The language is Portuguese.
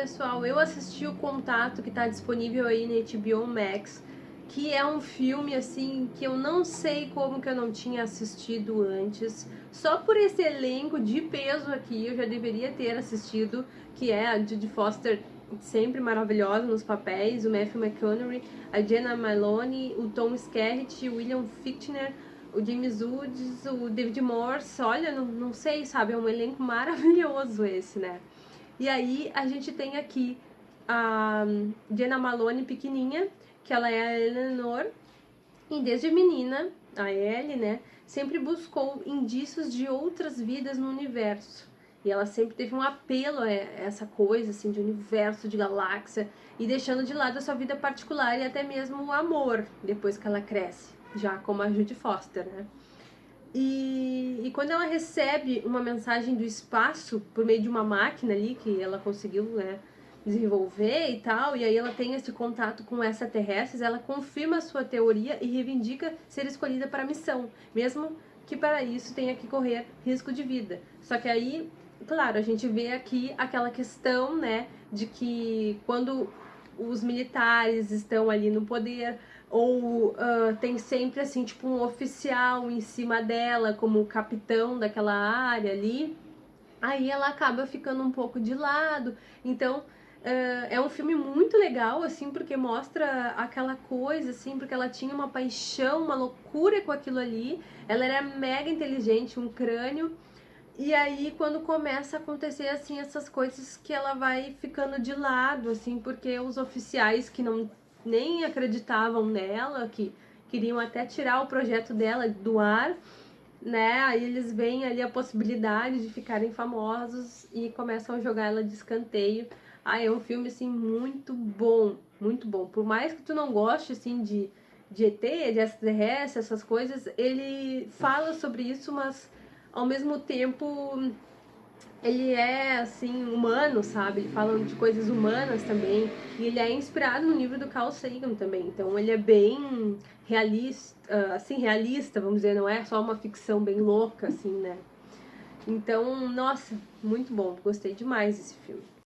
pessoal, eu assisti o Contato que tá disponível aí na HBO Max, que é um filme assim que eu não sei como que eu não tinha assistido antes. Só por esse elenco de peso aqui eu já deveria ter assistido, que é a Judy Foster sempre maravilhosa nos papéis, o Matthew McConaughey, a Jenna Maloney, o Tom Skerritt, o William Fichtner, o James Woods, o David Morse, olha, não, não sei, sabe, é um elenco maravilhoso esse, né? E aí a gente tem aqui a Jenna Malone pequenininha, que ela é a Eleanor, e desde menina, a Ellie, né, sempre buscou indícios de outras vidas no universo. E ela sempre teve um apelo a essa coisa, assim, de universo, de galáxia, e deixando de lado a sua vida particular e até mesmo o amor, depois que ela cresce, já como a Judy Foster, né? E, e quando ela recebe uma mensagem do espaço, por meio de uma máquina ali, que ela conseguiu, né, desenvolver e tal, e aí ela tem esse contato com extraterrestres, ela confirma a sua teoria e reivindica ser escolhida para a missão, mesmo que para isso tenha que correr risco de vida. Só que aí claro, a gente vê aqui aquela questão, né, de que quando os militares estão ali no poder, ou uh, tem sempre, assim, tipo um oficial em cima dela, como capitão daquela área ali, aí ela acaba ficando um pouco de lado, então... Uh, é um filme muito legal, assim, porque mostra aquela coisa, assim, porque ela tinha uma paixão, uma loucura com aquilo ali. Ela era mega inteligente, um crânio. E aí, quando começa a acontecer, assim, essas coisas que ela vai ficando de lado, assim, porque os oficiais que não nem acreditavam nela, que queriam até tirar o projeto dela do ar, né? Aí eles veem ali a possibilidade de ficarem famosos e começam a jogar ela de escanteio. Ah, é um filme, assim, muito bom, muito bom. Por mais que tu não goste, assim, de, de ET, de extraterrestre, essas coisas, ele fala sobre isso, mas ao mesmo tempo ele é assim humano, sabe? Ele fala de coisas humanas também e ele é inspirado no livro do Carl Sagan também. Então ele é bem realista, assim realista, vamos dizer, não é só uma ficção bem louca assim, né? Então, nossa, muito bom, gostei demais desse filme.